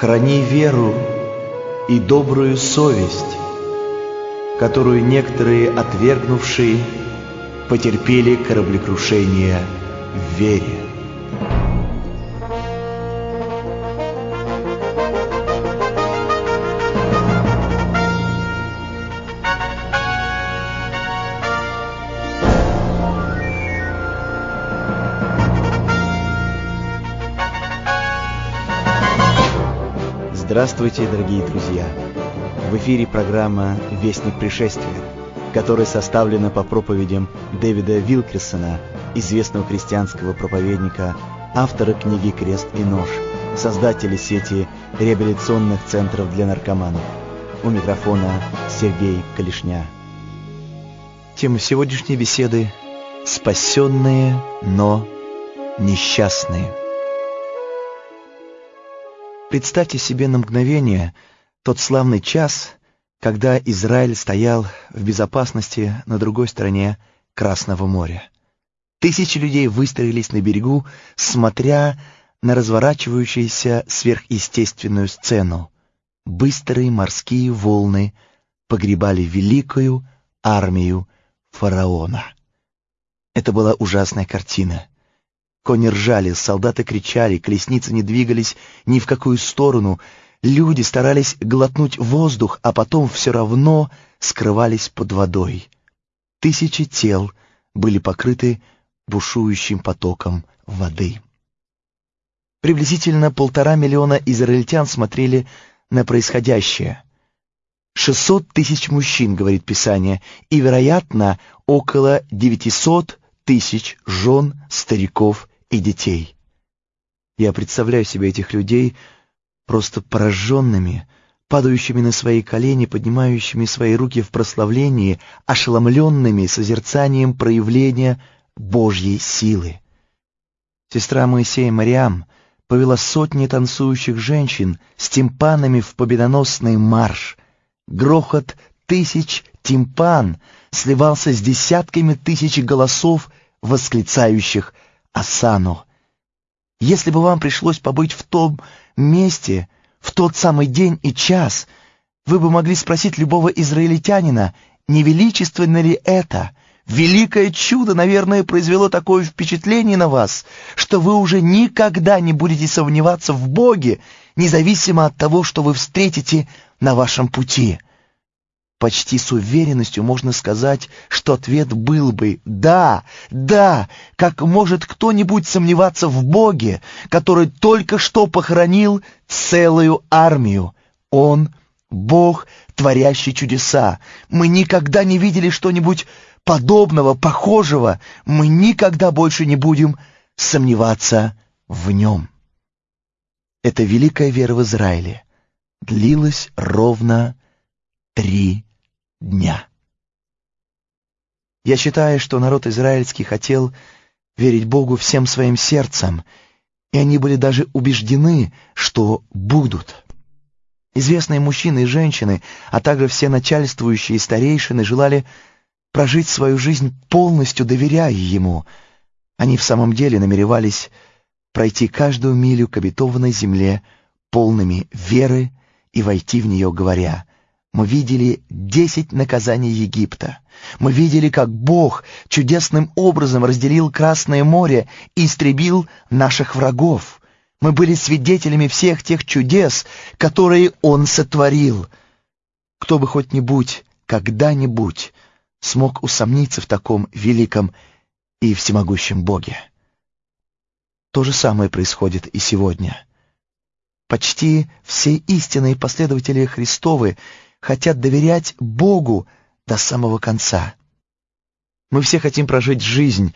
Храни веру и добрую совесть, которую некоторые отвергнувшие потерпели кораблекрушение в вере. Здравствуйте, дорогие друзья! В эфире программа «Вестник пришествия», которая составлена по проповедям Дэвида Вилкерсона, известного христианского проповедника, автора книги «Крест и нож», создателя сети реабилитационных центров для наркоманов. У микрофона Сергей Калишня. Тема сегодняшней беседы «Спасенные, но несчастные». Представьте себе на мгновение тот славный час, когда Израиль стоял в безопасности на другой стороне Красного моря. Тысячи людей выстроились на берегу, смотря на разворачивающуюся сверхъестественную сцену. Быстрые морские волны погребали великую армию фараона. Это была ужасная картина. Кони ржали, солдаты кричали, колесницы не двигались ни в какую сторону. Люди старались глотнуть воздух, а потом все равно скрывались под водой. Тысячи тел были покрыты бушующим потоком воды. Приблизительно полтора миллиона израильтян смотрели на происходящее. Шестьсот тысяч мужчин, говорит Писание, и, вероятно, около девятисот тысяч жен, стариков и детей. Я представляю себе этих людей просто пораженными, падающими на свои колени, поднимающими свои руки в прославлении, ошеломленными созерцанием проявления Божьей силы. Сестра Моисея Мариам повела сотни танцующих женщин с тимпанами в победоносный марш. Грохот тысяч тимпан сливался с десятками тысяч голосов, восклицающих Асану. Если бы вам пришлось побыть в том месте, в тот самый день и час, вы бы могли спросить любого израильтянина, не величественно ли это? Великое чудо, наверное, произвело такое впечатление на вас, что вы уже никогда не будете сомневаться в Боге, независимо от того, что вы встретите на вашем пути. Почти с уверенностью можно сказать, что ответ был бы «да, да, как может кто-нибудь сомневаться в Боге, который только что похоронил целую армию? Он — Бог, творящий чудеса. Мы никогда не видели что-нибудь подобного, похожего. Мы никогда больше не будем сомневаться в нем». Эта великая вера в Израиле длилась ровно три дня. Я считаю, что народ израильский хотел верить Богу всем своим сердцем, и они были даже убеждены, что будут. Известные мужчины и женщины, а также все начальствующие старейшины желали прожить свою жизнь полностью доверяя Ему. Они в самом деле намеревались пройти каждую милю к обетованной земле полными веры и войти в нее, говоря мы видели десять наказаний Египта. Мы видели, как Бог чудесным образом разделил Красное море и истребил наших врагов. Мы были свидетелями всех тех чудес, которые Он сотворил. Кто бы хоть-нибудь, когда-нибудь смог усомниться в таком великом и всемогущем Боге? То же самое происходит и сегодня. Почти все истинные последователи Христовы — хотят доверять Богу до самого конца. Мы все хотим прожить жизнь,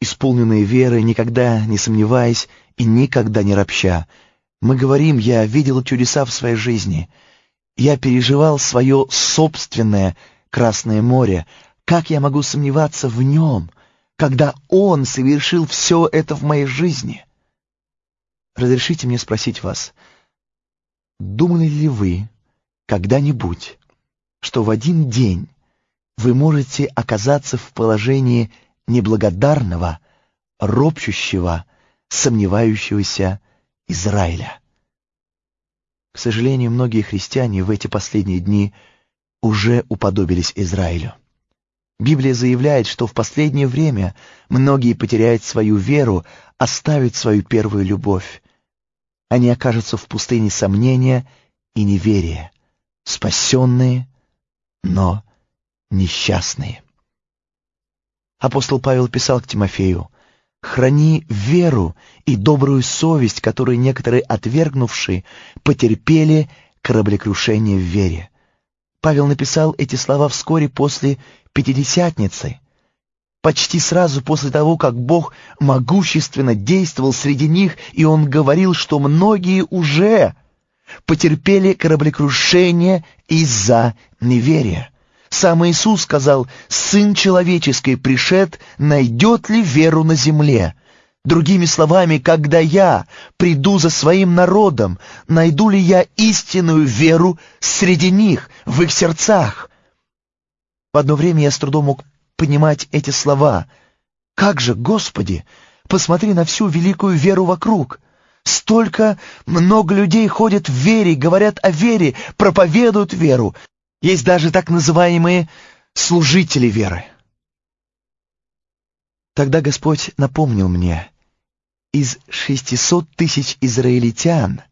исполненную верой, никогда не сомневаясь и никогда не ропща. Мы говорим, я видел чудеса в своей жизни. Я переживал свое собственное Красное море. Как я могу сомневаться в нем, когда Он совершил все это в моей жизни? Разрешите мне спросить вас, думали ли вы, когда-нибудь, что в один день вы можете оказаться в положении неблагодарного, ропщущего, сомневающегося Израиля. К сожалению, многие христиане в эти последние дни уже уподобились Израилю. Библия заявляет, что в последнее время многие потеряют свою веру, оставят свою первую любовь. Они окажутся в пустыне сомнения и неверия, спасенные, но несчастные. Апостол Павел писал к Тимофею, «Храни веру и добрую совесть, которые некоторые отвергнувшие потерпели кораблекрушение в вере». Павел написал эти слова вскоре после Пятидесятницы, почти сразу после того, как Бог могущественно действовал среди них, и Он говорил, что многие уже потерпели кораблекрушение из-за неверия. Сам Иисус сказал, «Сын человеческий пришед, найдет ли веру на земле?» Другими словами, когда я приду за своим народом, найду ли я истинную веру среди них, в их сердцах? В одно время я с трудом мог понимать эти слова. «Как же, Господи, посмотри на всю великую веру вокруг!» Столько много людей ходят в вере, говорят о вере, проповедуют веру. Есть даже так называемые служители веры. Тогда Господь напомнил мне, из 600 тысяч израильтян,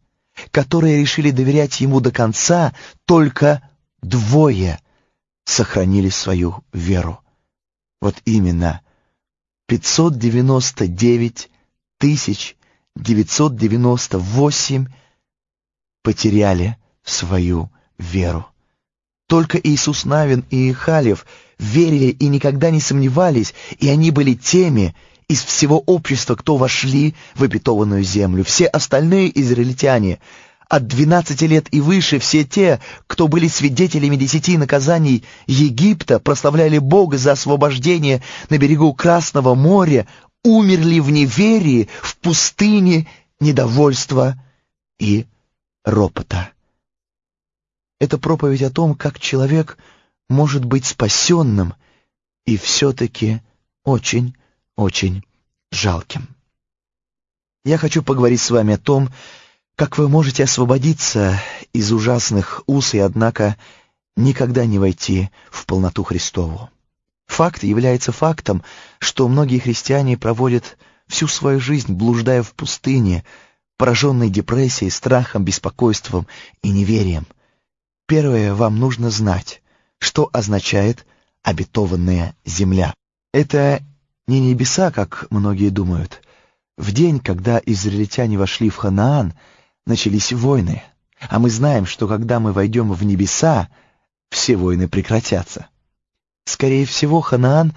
которые решили доверять Ему до конца, только двое сохранили свою веру. Вот именно 599 тысяч 998 потеряли свою веру. Только Иисус Навин и Халев верили и никогда не сомневались, и они были теми из всего общества, кто вошли в обетованную землю. Все остальные израильтяне — от 12 лет и выше все те, кто были свидетелями десяти наказаний Египта, прославляли Бога за освобождение на берегу Красного моря, умерли в неверии, в пустыне недовольства и ропота. Это проповедь о том, как человек может быть спасенным и все-таки очень-очень жалким. Я хочу поговорить с вами о том, как вы можете освободиться из ужасных уз и, однако, никогда не войти в полноту Христову? Факт является фактом, что многие христиане проводят всю свою жизнь, блуждая в пустыне, пораженной депрессией, страхом, беспокойством и неверием. Первое, вам нужно знать, что означает обетованная земля. Это не небеса, как многие думают. В день, когда израильтяне вошли в Ханаан, начались войны, а мы знаем, что когда мы войдем в небеса, все войны прекратятся. Скорее всего, Ханаан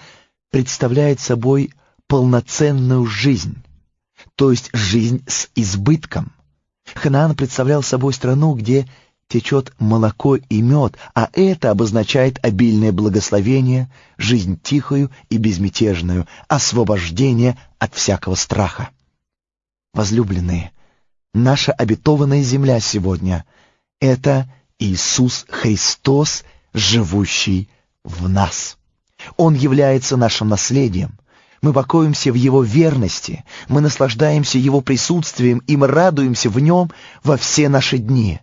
представляет собой полноценную жизнь, то есть жизнь с избытком. Ханаан представлял собой страну, где течет молоко и мед, а это обозначает обильное благословение, жизнь тихую и безмятежную, освобождение от всякого страха. Возлюбленные, наша обетованная земля сегодня — это Иисус Христос, живущий в нас. Он является нашим наследием. Мы покоимся в Его верности, мы наслаждаемся Его присутствием и мы радуемся в Нем во все наши дни.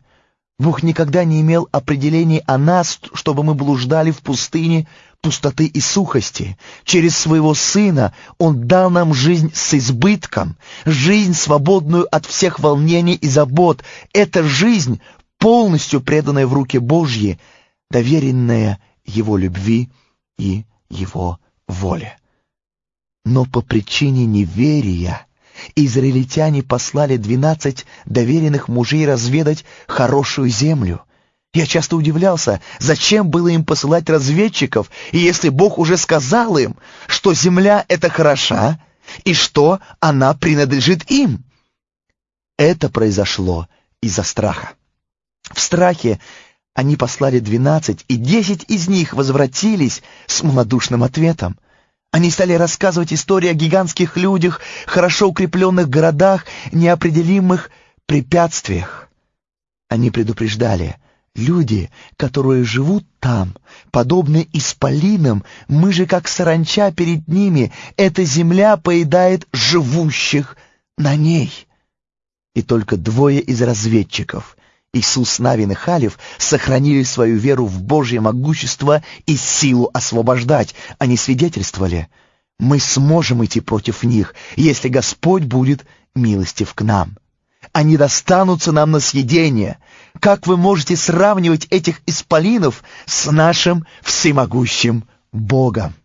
Бог никогда не имел определений о нас, чтобы мы блуждали в пустыне пустоты и сухости. Через своего Сына Он дал нам жизнь с избытком, жизнь, свободную от всех волнений и забот. Эта жизнь, полностью преданная в руки Божьи, доверенная Его любви и Его воле. Но по причине неверия израильтяне послали двенадцать доверенных мужей разведать хорошую землю — я часто удивлялся, зачем было им посылать разведчиков, если Бог уже сказал им, что земля эта хороша, и что она принадлежит им. Это произошло из-за страха. В страхе они послали двенадцать, и десять из них возвратились с малодушным ответом. Они стали рассказывать истории о гигантских людях, хорошо укрепленных городах, неопределимых препятствиях. Они предупреждали, Люди, которые живут там, подобны исполинам, мы же как саранча перед ними, эта земля поедает живущих на ней. И только двое из разведчиков, Иисус Навин и Халев сохранили свою веру в Божье могущество и силу освобождать. Они свидетельствовали, мы сможем идти против них, если Господь будет милостив к нам. Они достанутся нам на съедение. Как вы можете сравнивать этих исполинов с нашим всемогущим Богом?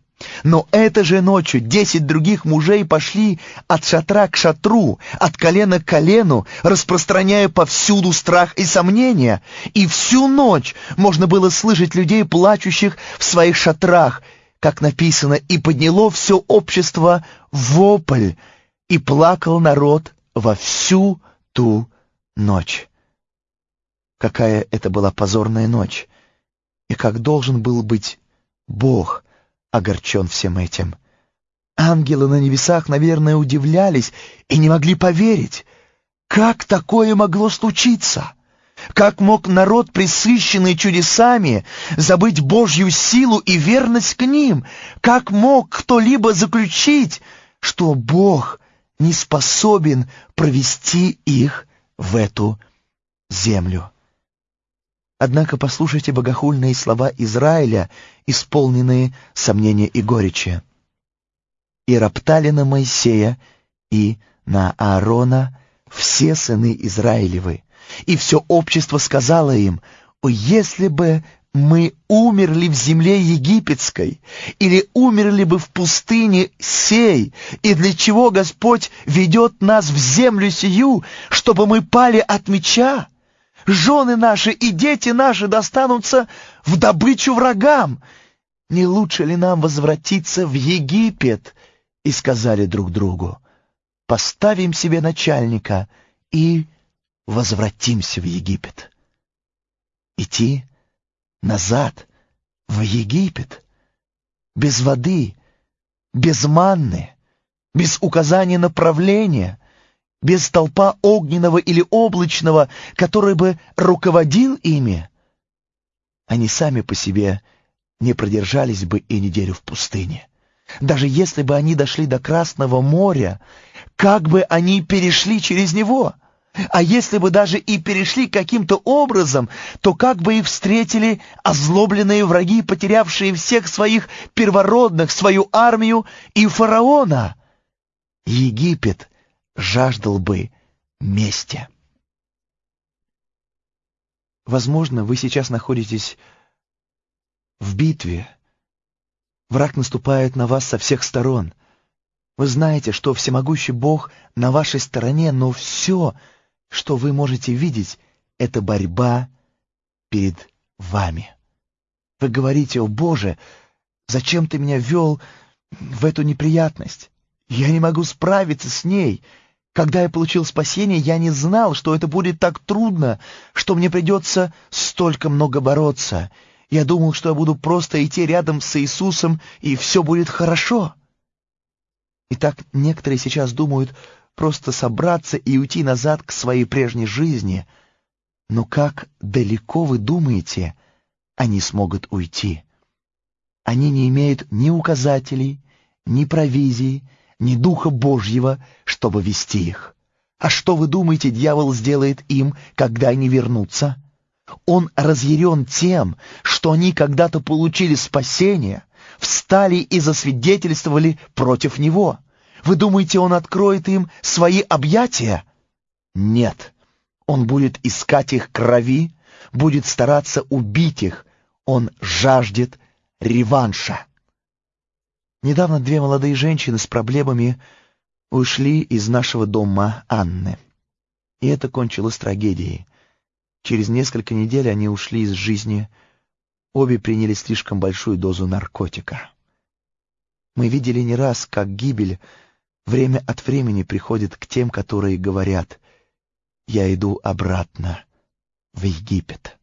Но этой же ночью десять других мужей пошли от шатра к шатру, от колена к колену, распространяя повсюду страх и сомнения. И всю ночь можно было слышать людей, плачущих в своих шатрах, как написано, и подняло все общество вопль, и плакал народ во всю ту ночь. Какая это была позорная ночь, и как должен был быть Бог — огорчен всем этим. Ангелы на небесах, наверное, удивлялись и не могли поверить. Как такое могло случиться? Как мог народ, присыщенный чудесами, забыть Божью силу и верность к ним? Как мог кто-либо заключить, что Бог не способен провести их в эту землю? Однако послушайте богохульные слова Израиля, исполненные сомнения и горечи. «И роптали на Моисея и на Аарона все сыны Израилевы, и все общество сказало им, «О, если бы мы умерли в земле египетской, или умерли бы в пустыне сей, и для чего Господь ведет нас в землю сию, чтобы мы пали от меча?» Жены наши и дети наши достанутся в добычу врагам. Не лучше ли нам возвратиться в Египет? И сказали друг другу, поставим себе начальника и возвратимся в Египет. Идти назад в Египет, без воды, без манны, без указания направления — без толпа огненного или облачного, который бы руководил ими, они сами по себе не продержались бы и неделю в пустыне. Даже если бы они дошли до Красного моря, как бы они перешли через него? А если бы даже и перешли каким-то образом, то как бы их встретили озлобленные враги, потерявшие всех своих первородных, свою армию и фараона? Египет жаждал бы мести. Возможно, вы сейчас находитесь в битве. Враг наступает на вас со всех сторон. Вы знаете, что всемогущий Бог на вашей стороне, но все, что вы можете видеть, это борьба перед вами. Вы говорите, о Боже, зачем ты меня вел в эту неприятность? Я не могу справиться с ней. Когда я получил спасение, я не знал, что это будет так трудно, что мне придется столько много бороться. Я думал, что я буду просто идти рядом с Иисусом, и все будет хорошо. И так некоторые сейчас думают просто собраться и уйти назад к своей прежней жизни. Но как далеко вы думаете, они смогут уйти? Они не имеют ни указателей, ни провизии, ни Духа Божьего, чтобы вести их. А что вы думаете, дьявол сделает им, когда они вернутся? Он разъярен тем, что они когда-то получили спасение, встали и засвидетельствовали против него. Вы думаете, он откроет им свои объятия? Нет. Он будет искать их крови, будет стараться убить их. Он жаждет реванша. Недавно две молодые женщины с проблемами ушли из нашего дома Анны. И это кончилось трагедией. Через несколько недель они ушли из жизни. Обе приняли слишком большую дозу наркотика. Мы видели не раз, как гибель время от времени приходит к тем, которые говорят «Я иду обратно в Египет».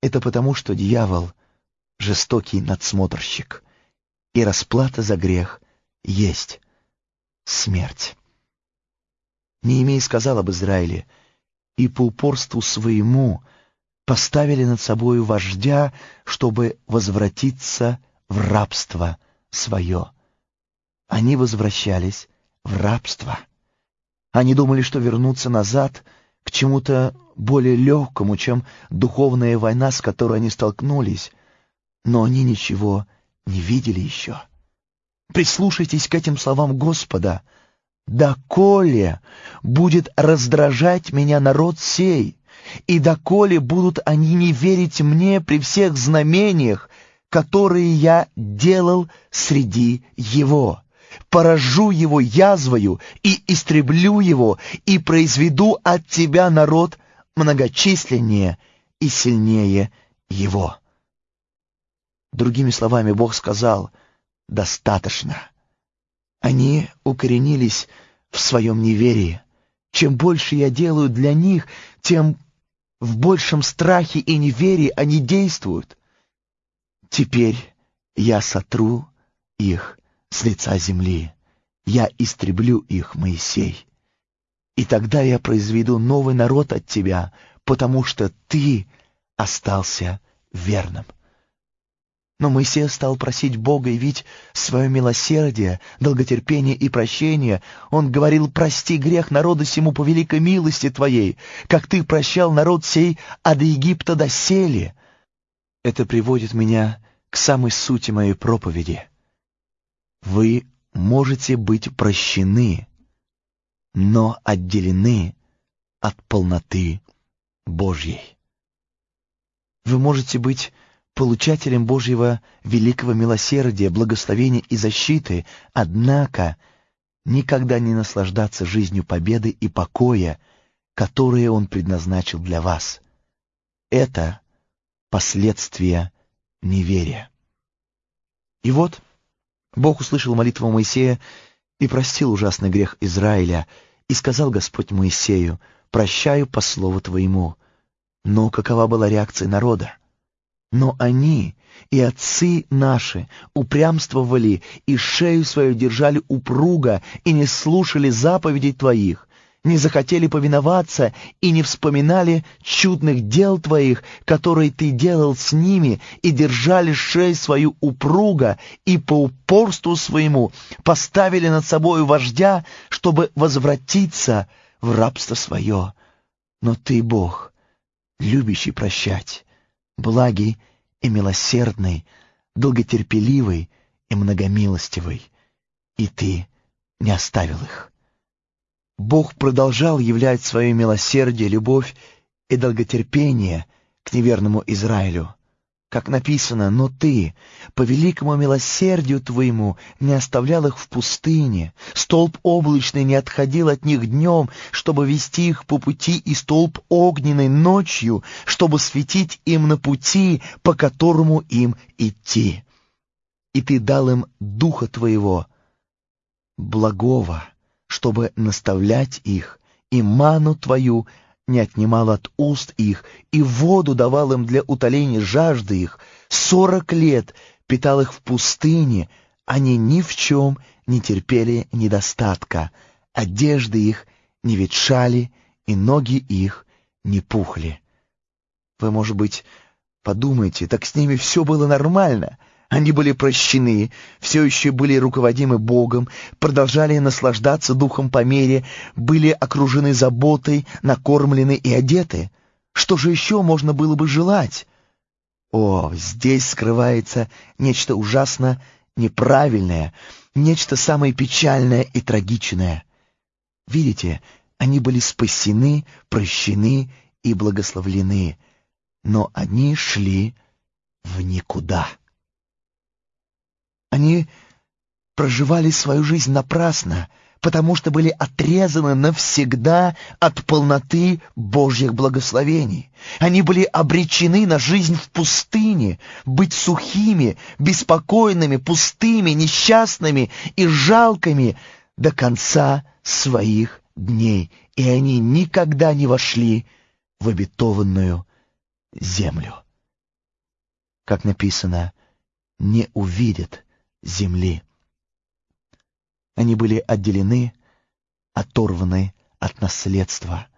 Это потому, что дьявол — жестокий надсмотрщик и расплата за грех есть смерть. Неемей сказал об Израиле, и по упорству своему поставили над собою вождя, чтобы возвратиться в рабство свое. Они возвращались в рабство. Они думали, что вернутся назад к чему-то более легкому, чем духовная война, с которой они столкнулись, но они ничего не видели еще. Прислушайтесь к этим словам Господа. «Доколе будет раздражать меня народ сей, и доколе будут они не верить мне при всех знамениях, которые я делал среди его. Поражу его язвою и истреблю его, и произведу от тебя народ многочисленнее и сильнее его». Другими словами, Бог сказал — достаточно. Они укоренились в своем неверии. Чем больше я делаю для них, тем в большем страхе и неверии они действуют. Теперь я сотру их с лица земли. Я истреблю их, Моисей. И тогда я произведу новый народ от тебя, потому что ты остался верным. Но Моисей стал просить Бога явить свое милосердие, долготерпение и прощение. Он говорил, прости грех народа сему по великой милости Твоей, как Ты прощал народ сей от Египта до сели. Это приводит меня к самой сути моей проповеди. Вы можете быть прощены, но отделены от полноты Божьей. Вы можете быть получателем Божьего великого милосердия, благословения и защиты, однако никогда не наслаждаться жизнью победы и покоя, которые Он предназначил для вас. Это последствия неверия. И вот Бог услышал молитву Моисея и простил ужасный грех Израиля, и сказал Господь Моисею, «Прощаю по слову Твоему». Но какова была реакция народа? Но они и отцы наши упрямствовали и шею свою держали упруго и не слушали заповедей Твоих, не захотели повиноваться и не вспоминали чудных дел Твоих, которые Ты делал с ними, и держали шею свою упруго, и по упорству своему поставили над собою вождя, чтобы возвратиться в рабство свое. Но Ты, Бог, любящий прощать, благий и милосердный, долготерпеливый и многомилостивый, и ты не оставил их. Бог продолжал являть свое милосердие, любовь и долготерпение к неверному Израилю, как написано, «Но ты, по великому милосердию твоему, не оставлял их в пустыне, столб облачный не отходил от них днем, чтобы вести их по пути, и столб огненный ночью, чтобы светить им на пути, по которому им идти. И ты дал им духа твоего, благого, чтобы наставлять их, и ману твою не отнимал от уст их, и воду давал им для утоления жажды их. Сорок лет питал их в пустыне, они ни в чем не терпели недостатка, одежды их не ветшали, и ноги их не пухли. Вы, может быть, подумаете, так с ними все было нормально — они были прощены, все еще были руководимы Богом, продолжали наслаждаться духом по мере, были окружены заботой, накормлены и одеты. Что же еще можно было бы желать? О, здесь скрывается нечто ужасно неправильное, нечто самое печальное и трагичное. Видите, они были спасены, прощены и благословлены, но они шли в никуда. Они проживали свою жизнь напрасно, потому что были отрезаны навсегда от полноты Божьих благословений. Они были обречены на жизнь в пустыне, быть сухими, беспокойными, пустыми, несчастными и жалкими до конца своих дней, и они никогда не вошли в обетованную землю. Как написано, не увидят земли. Они были отделены, оторваны от наследства.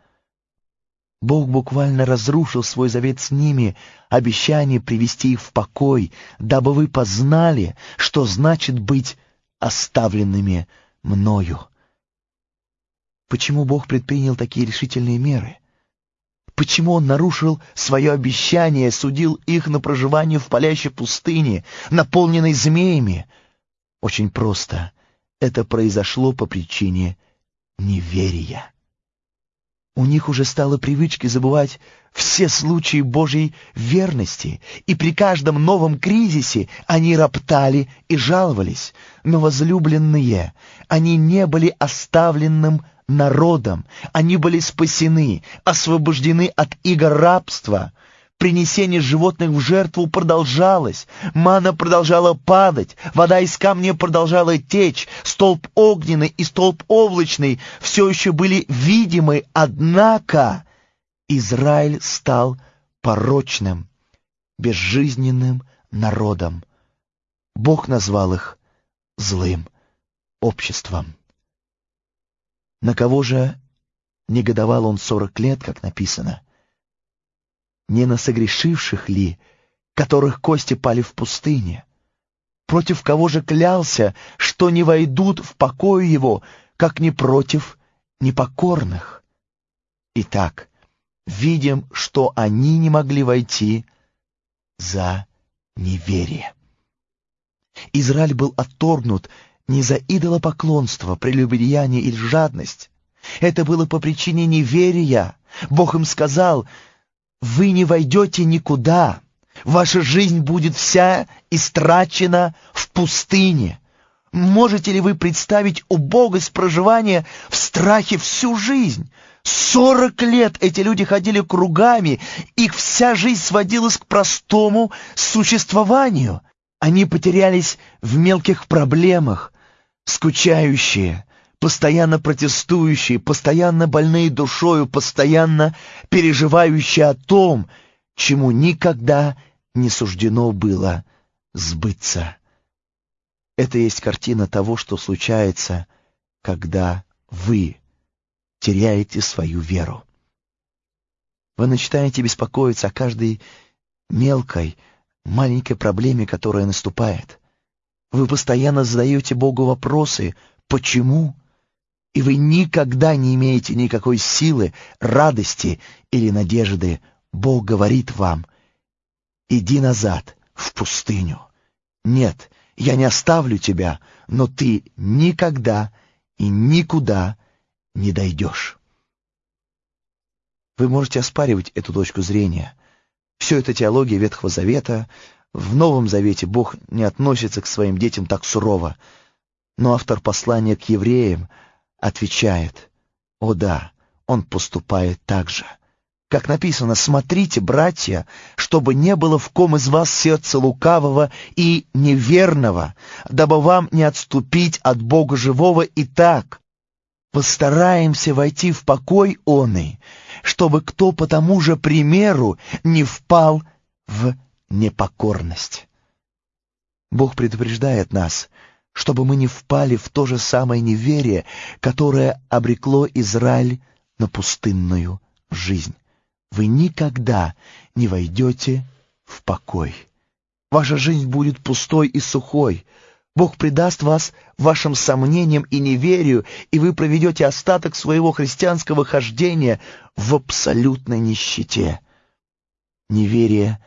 Бог буквально разрушил свой завет с ними, обещание привести их в покой, дабы вы познали, что значит быть оставленными мною. Почему Бог предпринял такие решительные меры? Почему он нарушил свое обещание, судил их на проживание в палящей пустыне, наполненной змеями? Очень просто. Это произошло по причине неверия. У них уже стало привычкой забывать все случаи Божьей верности, и при каждом новом кризисе они роптали и жаловались. Но возлюбленные, они не были оставленным народом, они были спасены, освобождены от игр рабства — Принесение животных в жертву продолжалось, мана продолжала падать, вода из камня продолжала течь, столб огненный и столб облачный все еще были видимы, однако Израиль стал порочным, безжизненным народом. Бог назвал их злым обществом. На кого же негодовал он сорок лет, как написано? не на согрешивших ли, которых кости пали в пустыне? Против кого же клялся, что не войдут в покой его, как не против непокорных? Итак, видим, что они не могли войти за неверие. Израиль был отторгнут не за идолопоклонство, прелюбодеяние или жадность. Это было по причине неверия. Бог им сказал, вы не войдете никуда. Ваша жизнь будет вся истрачена в пустыне. Можете ли вы представить убогость проживания в страхе всю жизнь? Сорок лет эти люди ходили кругами, их вся жизнь сводилась к простому существованию. Они потерялись в мелких проблемах, скучающие, постоянно протестующие, постоянно больные душою, постоянно переживающие о том, чему никогда не суждено было сбыться. Это есть картина того, что случается, когда вы теряете свою веру. Вы начинаете беспокоиться о каждой мелкой, маленькой проблеме, которая наступает. Вы постоянно задаете Богу вопросы «почему?», и вы никогда не имеете никакой силы, радости или надежды, Бог говорит вам, иди назад, в пустыню. Нет, я не оставлю тебя, но ты никогда и никуда не дойдешь. Вы можете оспаривать эту точку зрения. Все это теология Ветхого Завета. В Новом Завете Бог не относится к своим детям так сурово. Но автор послания к евреям — отвечает, «О да, он поступает так же». Как написано, «Смотрите, братья, чтобы не было в ком из вас сердца лукавого и неверного, дабы вам не отступить от Бога живого и так. Постараемся войти в покой оный, чтобы кто по тому же примеру не впал в непокорность». Бог предупреждает нас — чтобы мы не впали в то же самое неверие, которое обрекло Израиль на пустынную жизнь. Вы никогда не войдете в покой. Ваша жизнь будет пустой и сухой. Бог предаст вас вашим сомнениям и неверию, и вы проведете остаток своего христианского хождения в абсолютной нищете. Неверие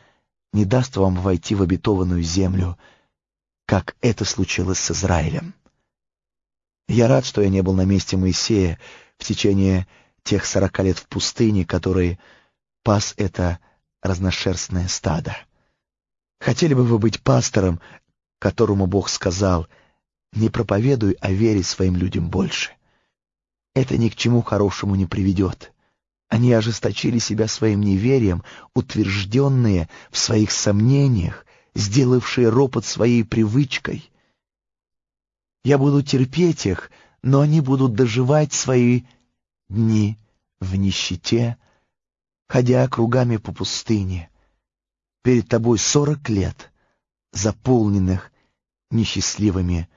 не даст вам войти в обетованную землю — как это случилось с Израилем. Я рад, что я не был на месте Моисея в течение тех сорока лет в пустыне, который пас это разношерстное стадо. Хотели бы вы быть пастором, которому Бог сказал, «Не проповедуй о вере своим людям больше». Это ни к чему хорошему не приведет. Они ожесточили себя своим неверием, утвержденные в своих сомнениях, сделавшие ропот своей привычкой. Я буду терпеть их, но они будут доживать свои дни в нищете, ходя кругами по пустыне. Перед тобой сорок лет, заполненных несчастливыми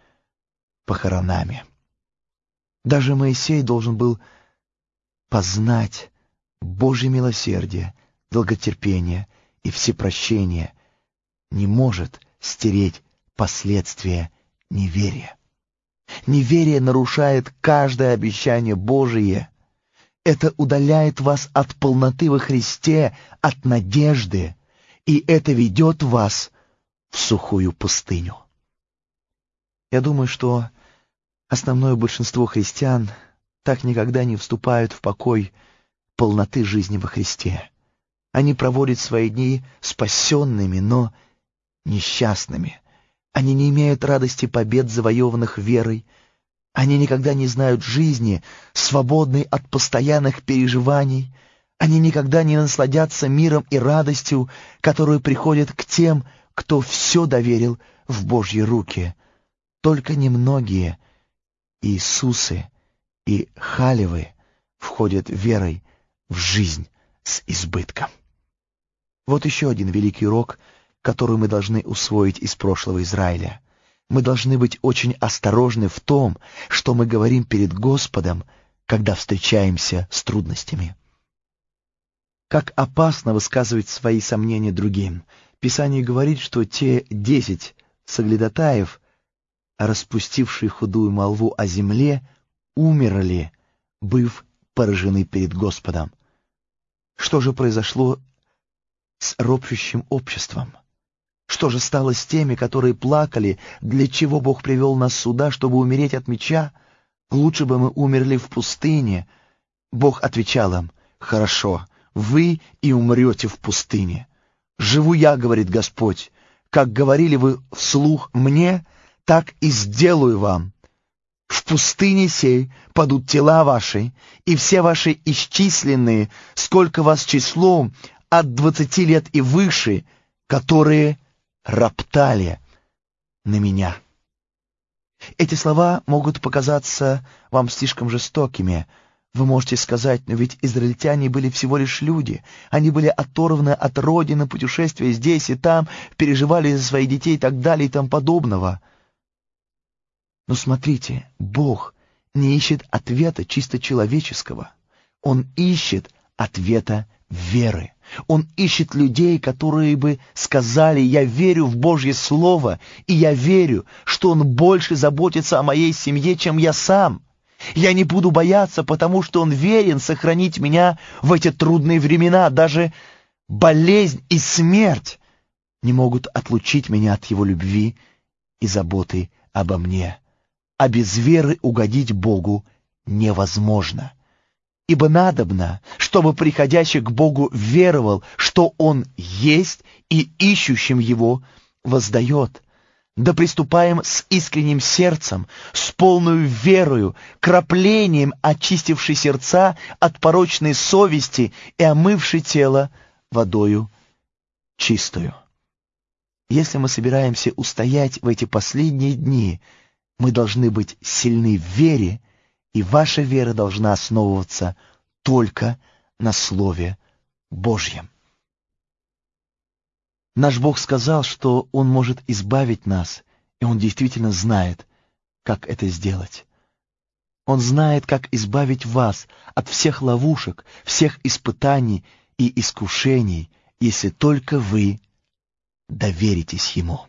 похоронами. Даже Моисей должен был познать Божье милосердие, долготерпение и всепрощение — не может стереть последствия неверия. Неверие нарушает каждое обещание Божие. Это удаляет вас от полноты во Христе, от надежды, и это ведет вас в сухую пустыню. Я думаю, что основное большинство христиан так никогда не вступают в покой полноты жизни во Христе. Они проводят свои дни спасенными, но несчастными. Они не имеют радости побед, завоеванных верой, они никогда не знают жизни, свободной от постоянных переживаний. Они никогда не насладятся миром и радостью, которые приходят к тем, кто все доверил в Божьи руки. Только немногие Иисусы и Халевы входят верой в жизнь с избытком. Вот еще один великий урок, который мы должны усвоить из прошлого Израиля — мы должны быть очень осторожны в том, что мы говорим перед Господом, когда встречаемся с трудностями. Как опасно высказывать свои сомнения другим. Писание говорит, что те десять соглядатаев, распустившие худую молву о земле, умерли, быв поражены перед Господом. Что же произошло с ропщущим обществом? Что же стало с теми, которые плакали, для чего Бог привел нас сюда, чтобы умереть от меча? Лучше бы мы умерли в пустыне. Бог отвечал им, «Хорошо, вы и умрете в пустыне. Живу я, — говорит Господь, — как говорили вы вслух мне, так и сделаю вам. В пустыне сей падут тела ваши, и все ваши исчисленные, сколько вас числом, от двадцати лет и выше, которые роптали на меня. Эти слова могут показаться вам слишком жестокими. Вы можете сказать, но ведь израильтяне были всего лишь люди. Они были оторваны от родины, путешествия здесь и там, переживали за своих детей и так далее и тому подобного. Но смотрите, Бог не ищет ответа чисто человеческого. Он ищет ответа веры. Он ищет людей, которые бы сказали, я верю в Божье Слово, и я верю, что Он больше заботится о моей семье, чем я сам. Я не буду бояться, потому что Он верен сохранить меня в эти трудные времена. Даже болезнь и смерть не могут отлучить меня от Его любви и заботы обо мне. А без веры угодить Богу невозможно ибо надобно, чтобы приходящий к Богу веровал, что Он есть, и ищущим Его воздает. Да приступаем с искренним сердцем, с полную верою, краплением очистившей сердца от порочной совести и омывшей тело водою чистую. Если мы собираемся устоять в эти последние дни, мы должны быть сильны в вере, и ваша вера должна основываться только на Слове Божьем. Наш Бог сказал, что Он может избавить нас, и Он действительно знает, как это сделать. Он знает, как избавить вас от всех ловушек, всех испытаний и искушений, если только вы доверитесь Ему.